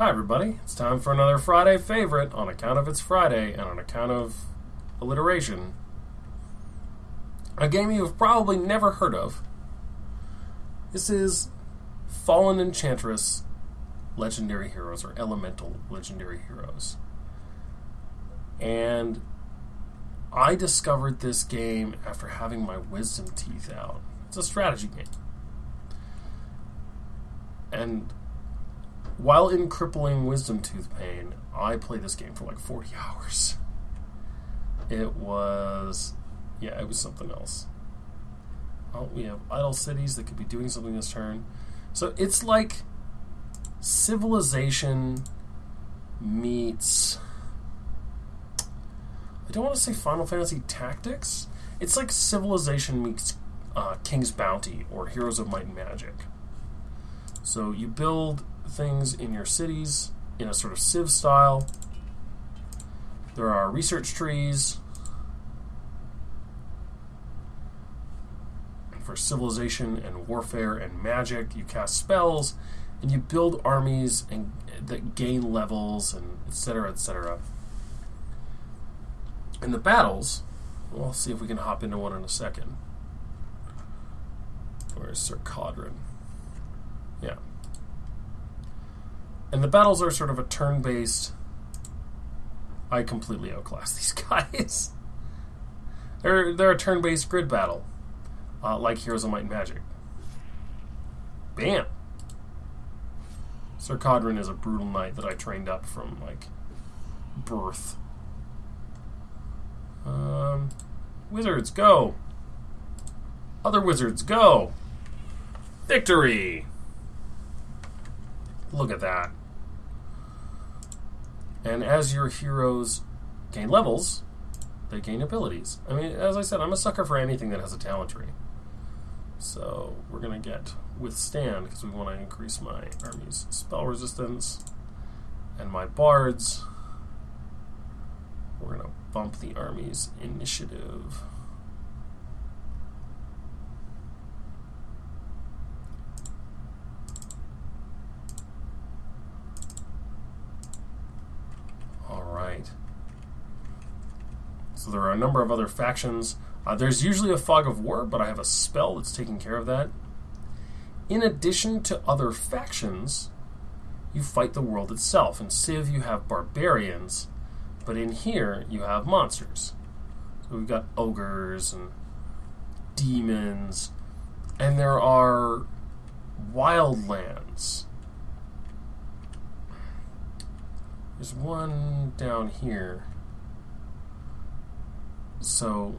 Hi, everybody. It's time for another Friday favorite on account of it's Friday and on account of alliteration. A game you've probably never heard of. This is Fallen Enchantress Legendary Heroes or Elemental Legendary Heroes. And I discovered this game after having my wisdom teeth out. It's a strategy game. And while in crippling wisdom tooth pain, I played this game for like 40 hours. It was, yeah, it was something else. Oh, we have idle cities that could be doing something this turn. So it's like Civilization meets. I don't want to say Final Fantasy Tactics. It's like Civilization meets uh, King's Bounty or Heroes of Might and Magic. So you build things in your cities in a sort of Civ style. There are research trees for civilization and warfare and magic. You cast spells and you build armies and uh, that gain levels and etc. etc. And the battles, we'll see if we can hop into one in a second. Where's Sir? Yeah. And the battles are sort of a turn based. I completely outclass these guys. they're, they're a turn based grid battle, uh, like Heroes of Might and Magic. Bam! Sir Cadron is a brutal knight that I trained up from, like, birth. Um, wizards, go! Other wizards, go! Victory! Look at that. And as your heroes gain levels, they gain abilities. I mean, as I said, I'm a sucker for anything that has a talent tree. So we're going to get withstand because we want to increase my army's spell resistance and my bards. We're going to bump the army's initiative. So there are a number of other factions. Uh, there's usually a fog of war, but I have a spell that's taking care of that. In addition to other factions, you fight the world itself. In Civ, you have barbarians, but in here, you have monsters. So we've got ogres and demons, and there are wildlands. There's one down here. So,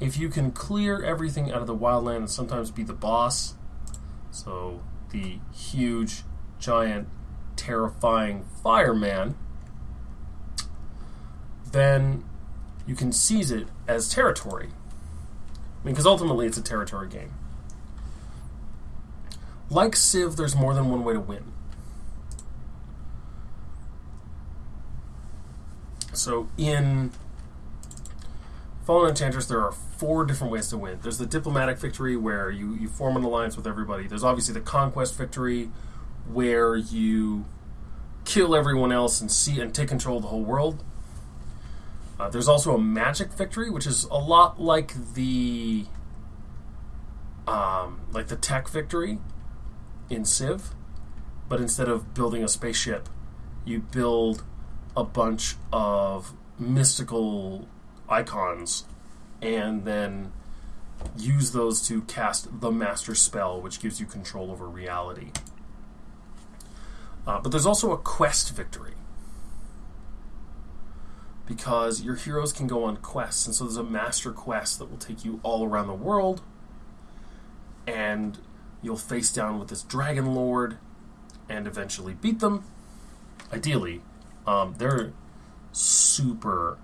if you can clear everything out of the wildland and sometimes be the boss, so the huge, giant, terrifying fireman, then you can seize it as territory. I mean, because ultimately it's a territory game. Like Civ, there's more than one way to win. So in Fallen Enchantress, there are four different ways to win. There's the diplomatic victory where you, you form an alliance with everybody. There's obviously the conquest victory where you kill everyone else and see and take control of the whole world. Uh, there's also a magic victory, which is a lot like the um, like the tech victory in Civ, but instead of building a spaceship, you build a bunch of mystical icons and then use those to cast the master spell, which gives you control over reality. Uh, but there's also a quest victory. Because your heroes can go on quests, and so there's a master quest that will take you all around the world, and you'll face down with this dragon lord and eventually beat them. Ideally, um, they're super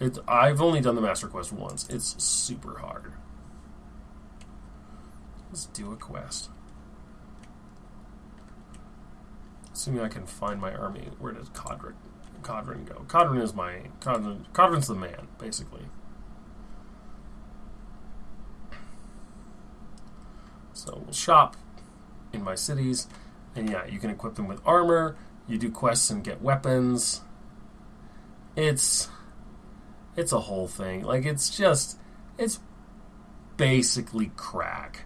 it, I've only done the Master Quest once. It's super hard. Let's do a quest. Assuming I can find my army. Where does Cadron, Cadron go? Cadron is my... Cadron, Cadron's the man, basically. So we'll shop in my cities. And yeah, you can equip them with armor. You do quests and get weapons. It's it's a whole thing. Like it's just it's basically crack.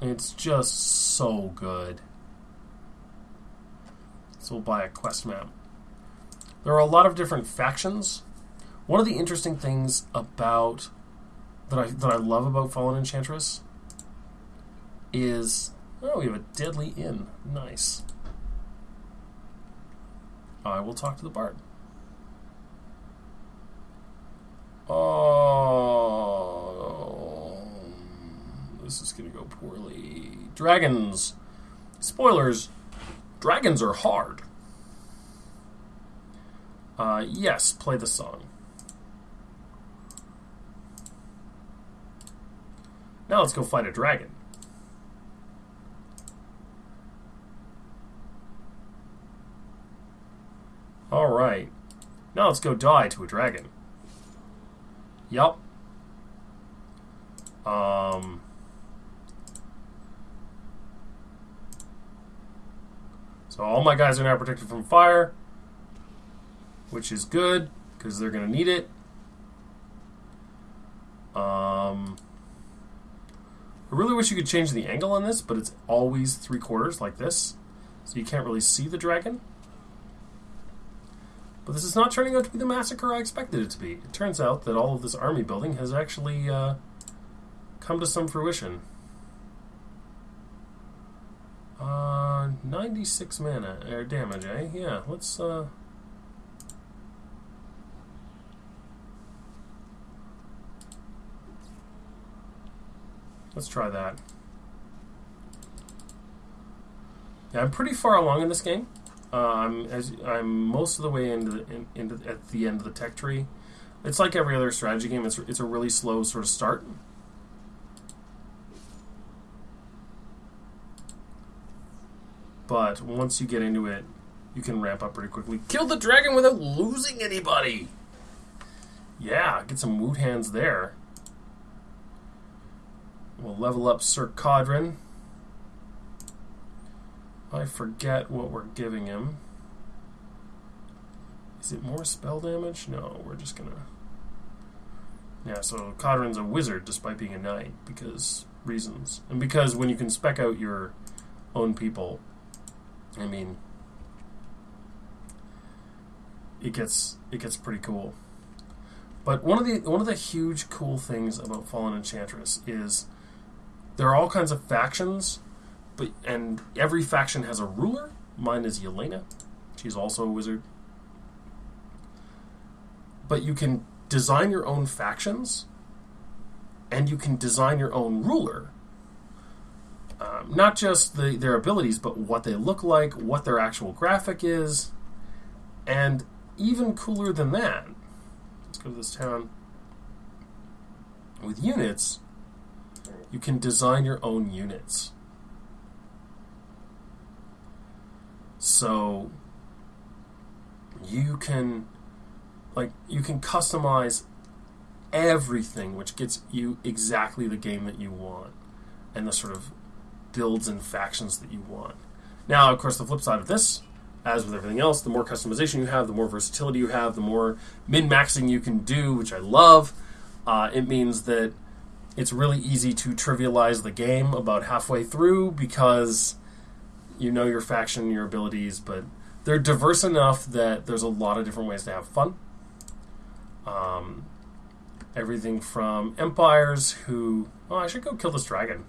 It's just so good. So we'll buy a quest map. There are a lot of different factions. One of the interesting things about that I that I love about Fallen Enchantress is oh we have a deadly inn. Nice. I will talk to the bard. Oh, this is going to go poorly. Dragons. Spoilers. Dragons are hard. Uh, yes, play the song. Now let's go fight a dragon. Alright. Now let's go die to a dragon. Yup. Um... So all my guys are now protected from fire, which is good, because they're going to need it. Um... I really wish you could change the angle on this, but it's always three quarters like this. So you can't really see the dragon. But this is not turning out to be the massacre I expected it to be. It turns out that all of this army building has actually uh, come to some fruition. Uh, 96 mana, air damage, eh? Yeah, let's, uh... Let's try that. Yeah, I'm pretty far along in this game. I'm as I'm most of the way into the, in, into at the end of the tech tree. It's like every other strategy game. It's it's a really slow sort of start. But once you get into it, you can ramp up pretty quickly. Kill the dragon without losing anybody. Yeah, get some woot hands there. We'll level up Sir Cadrin. I forget what we're giving him. Is it more spell damage? No, we're just gonna. Yeah, so Cadrin's a wizard despite being a knight because reasons. And because when you can spec out your own people, I mean it gets it gets pretty cool. But one of the one of the huge cool things about Fallen Enchantress is there are all kinds of factions, but and every faction has a ruler. Mine is Yelena. She's also a wizard. But you can design your own factions, and you can design your own ruler. Um, not just the, their abilities, but what they look like, what their actual graphic is, and even cooler than that. Let's go to this town. With units, you can design your own units. So you can like you can customize everything which gets you exactly the game that you want and the sort of builds and factions that you want. Now, of course, the flip side of this, as with everything else, the more customization you have, the more versatility you have, the more min maxing you can do, which I love. Uh, it means that it's really easy to trivialize the game about halfway through because you know your faction, your abilities, but they're diverse enough that there's a lot of different ways to have fun. Um, everything from empires who, oh, I should go kill this dragon.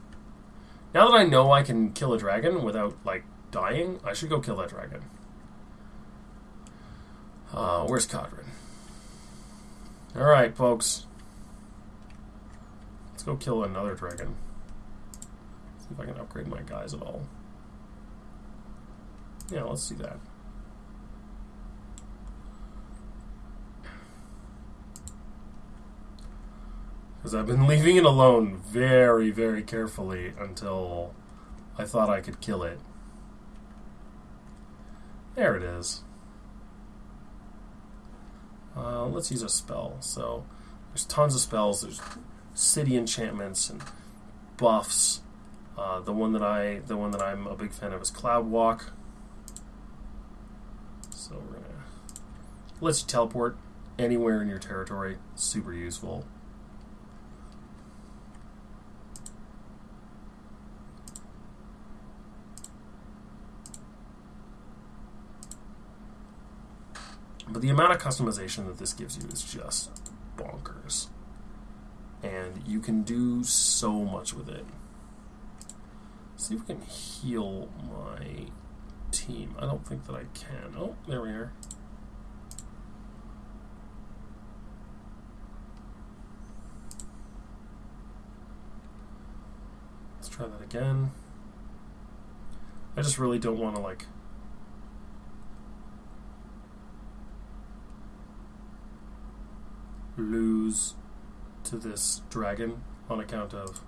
Now that I know I can kill a dragon without like dying, I should go kill that dragon. Uh, where's Cadrin? All right, folks Let's go kill another dragon. See if I can upgrade my guys at all. Yeah, let's see that. Because I've been leaving it alone very, very carefully until I thought I could kill it. There it is. Uh, let's use a spell. So there's tons of spells. There's city enchantments and buffs. Uh, the one that I, the one that I'm a big fan of is Cloud Walk. So we're gonna let you teleport anywhere in your territory. Super useful. But the amount of customization that this gives you is just bonkers. And you can do so much with it. See if we can heal my team. I don't think that I can. Oh, there we are. Try that again. I just really don't want to like lose to this dragon on account of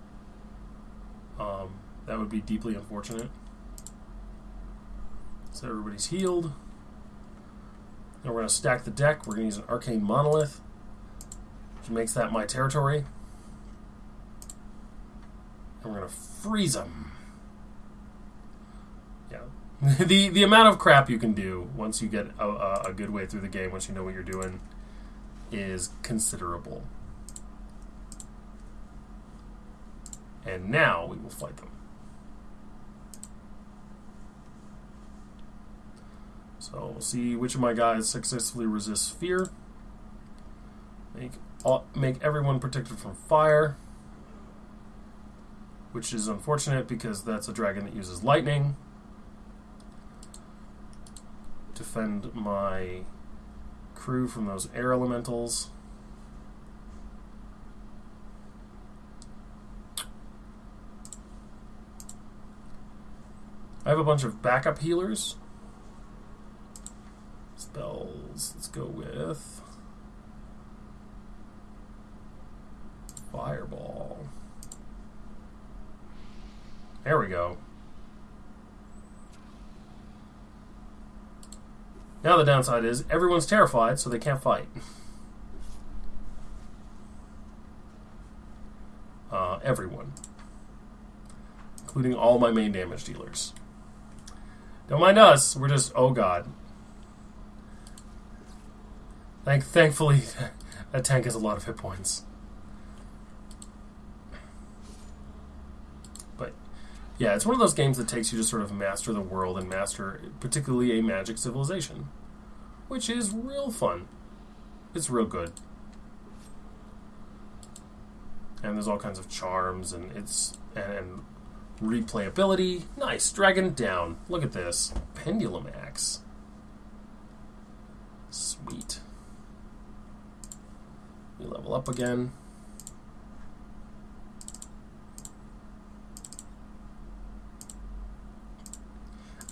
um, that would be deeply unfortunate. So everybody's healed. Now we're going to stack the deck. We're going to use an arcane monolith, which makes that my territory. And we're going to freeze them. Yeah. the the amount of crap you can do once you get a, a, a good way through the game, once you know what you're doing, is considerable. And now we will fight them. So we'll see which of my guys successfully resists fear. Make all, make everyone protected from fire, which is unfortunate because that's a dragon that uses lightning. Defend my crew from those air elementals. I have a bunch of backup healers. Spells. Let's go with Fireball. There we go. Now the downside is everyone's terrified, so they can't fight. Uh, everyone. Including all my main damage dealers. Don't mind us, we're just, oh god. Thank, thankfully, that tank has a lot of hit points. But, yeah, it's one of those games that takes you to sort of master the world and master, particularly a magic civilization, which is real fun. It's real good. And there's all kinds of charms, and it's and, and replayability. Nice, dragon down. Look at this pendulum axe. Sweet. We level up again.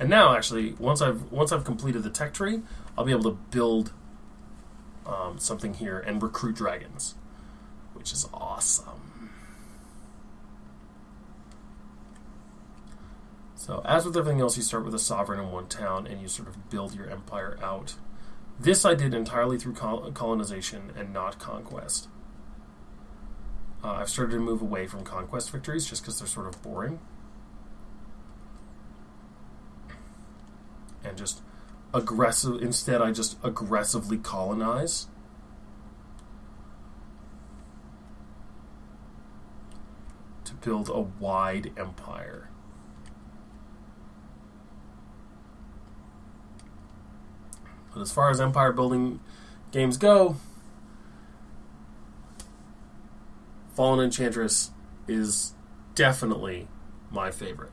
And now, actually, once I've once I've completed the tech tree, I'll be able to build um, something here and recruit dragons, which is awesome. So, as with everything else, you start with a sovereign in one town and you sort of build your empire out. This I did entirely through col- colonization and not conquest. Uh, I've started to move away from conquest victories just because they're sort of boring. Just aggressive. Instead, I just aggressively colonize. To build a wide empire. But as far as empire building games go, Fallen Enchantress is definitely my favorite.